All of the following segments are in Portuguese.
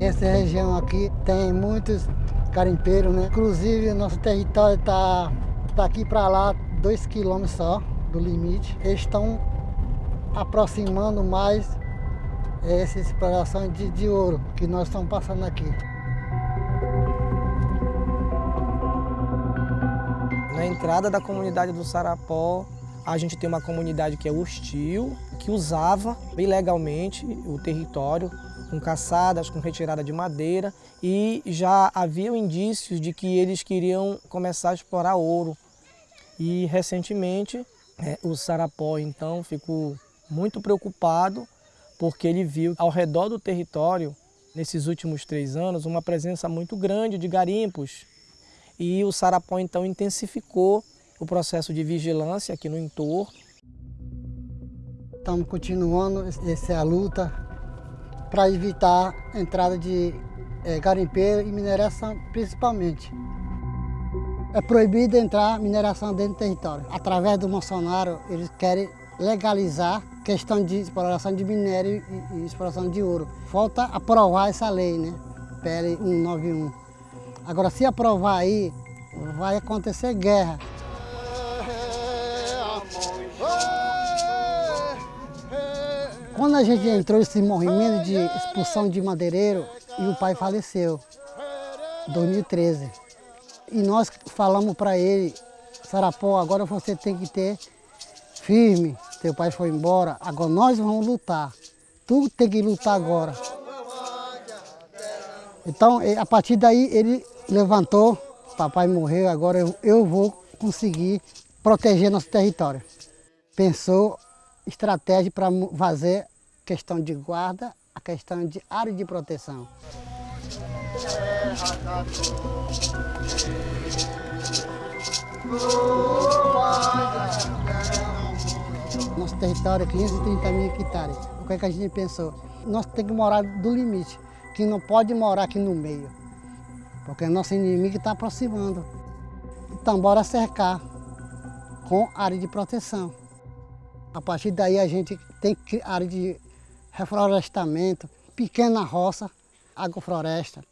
Essa região aqui tem muitos garimpeiros, né? Inclusive, nosso território está daqui para lá, dois quilômetros só do limite. Eles estão aproximando mais essa exploração de, de ouro que nós estamos passando aqui. Na entrada da comunidade do Sarapó, a gente tem uma comunidade que é hostil, que usava ilegalmente o território, com caçadas, com retirada de madeira, e já havia indícios de que eles queriam começar a explorar ouro. E recentemente é, o Sarapó então ficou muito preocupado porque ele viu ao redor do território, nesses últimos três anos, uma presença muito grande de garimpos e o Sarapó então intensificou o processo de vigilância aqui no entorno. Estamos continuando essa luta para evitar a entrada de é, garimpeiro e mineração principalmente. É proibido entrar mineração dentro do território. Através do Bolsonaro, eles querem legalizar questão de exploração de minério e, e exploração de ouro. Falta aprovar essa lei, né? PL 191. Agora, se aprovar aí, vai acontecer guerra. Quando a gente entrou nesse movimento de expulsão de madeireiro, e o pai faleceu, em 2013. E nós falamos para ele, Sarapó, agora você tem que ter firme, teu pai foi embora, agora nós vamos lutar. Tu tem que lutar agora. Então, a partir daí, ele levantou, papai morreu, agora eu, eu vou conseguir proteger nosso território. Pensou estratégia para fazer questão de guarda, a questão de área de proteção. Nosso território é 530 mil hectares. O que, é que a gente pensou? Nós temos que morar do limite, que não pode morar aqui no meio porque nosso inimigo está aproximando. Então, bora cercar com área de proteção. A partir daí a gente tem área de reflorestamento, pequena roça, agrofloresta.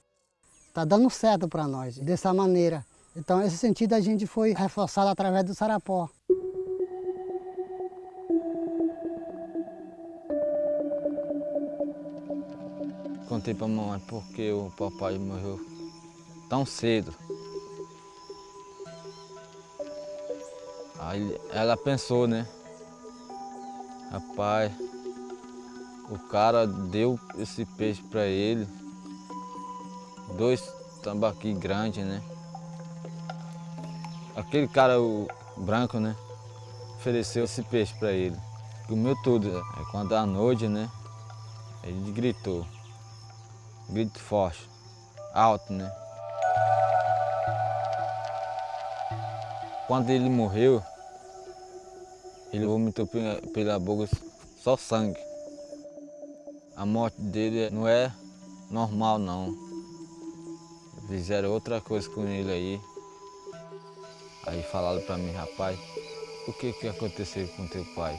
Está dando certo para nós, dessa maneira. Então, esse sentido a gente foi reforçado através do Sarapó. Contei para a mamãe porque o papai morreu tão cedo. Aí ela pensou, né? Rapaz, o cara deu esse peixe para ele, dois tambaqui grandes, né? Aquele cara o branco, né? Ofereceu esse peixe para ele. Comeu tudo. Aí quando à noite, né? Ele gritou. Grito forte, alto, né? Quando ele morreu, ele vomitou pela boca só sangue. A morte dele não é normal não. Fizeram outra coisa com ele aí. Aí falaram para mim, rapaz, o que que aconteceu com teu pai?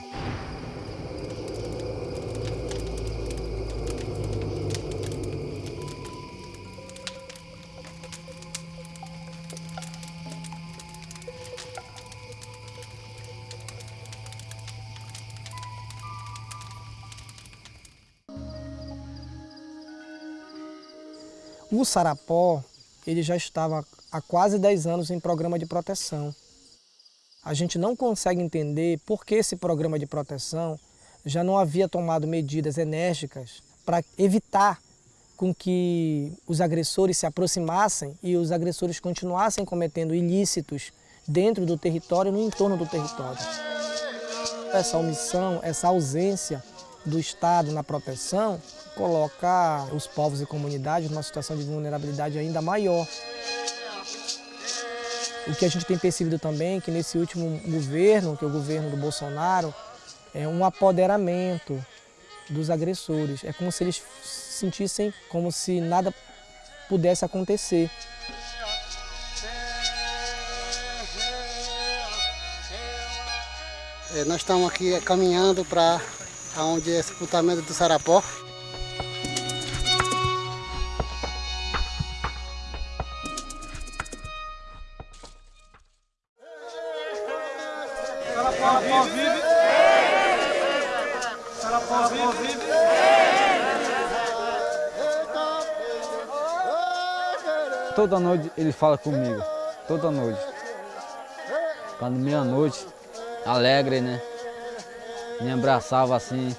O Sarapó ele já estava há quase 10 anos em programa de proteção. A gente não consegue entender por que esse programa de proteção já não havia tomado medidas enérgicas para evitar com que os agressores se aproximassem e os agressores continuassem cometendo ilícitos dentro do território e no entorno do território. Essa omissão, essa ausência do Estado na proteção coloca os povos e comunidades numa situação de vulnerabilidade ainda maior. O que a gente tem percebido também é que nesse último governo, que é o governo do Bolsonaro, é um apoderamento dos agressores. É como se eles se sentissem como se nada pudesse acontecer. É, nós estamos aqui caminhando para onde é sepultamento do Sarapó. Sarapó vive! Sarapó vive! Toda noite ele fala comigo, toda noite. Quando meia-noite, alegre, né? Me abraçava assim.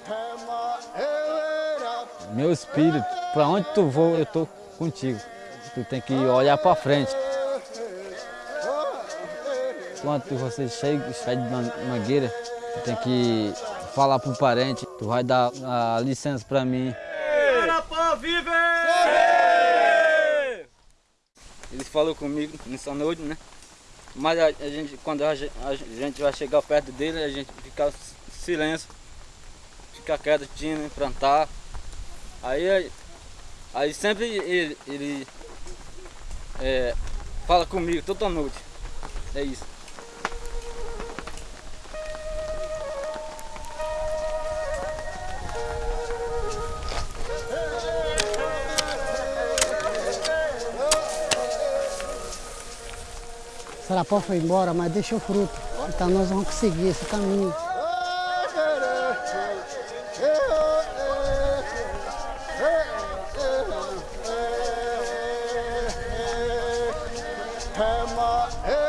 Meu espírito, para onde tu for, eu tô contigo. Tu tem que olhar para frente. Quando você chega, de mangueira, tu tem que falar pro parente, tu vai dar a licença para mim. Ele falou comigo nessa noite, né? Mas a, gente, quando a gente vai chegar perto dele, a gente fica silêncio, fica quietinho, né? plantar. Aí, aí sempre ele, ele é, fala comigo toda noite. É isso. Sarapó foi embora, mas deixou fruto. Então nós vamos seguir esse caminho. Allah'a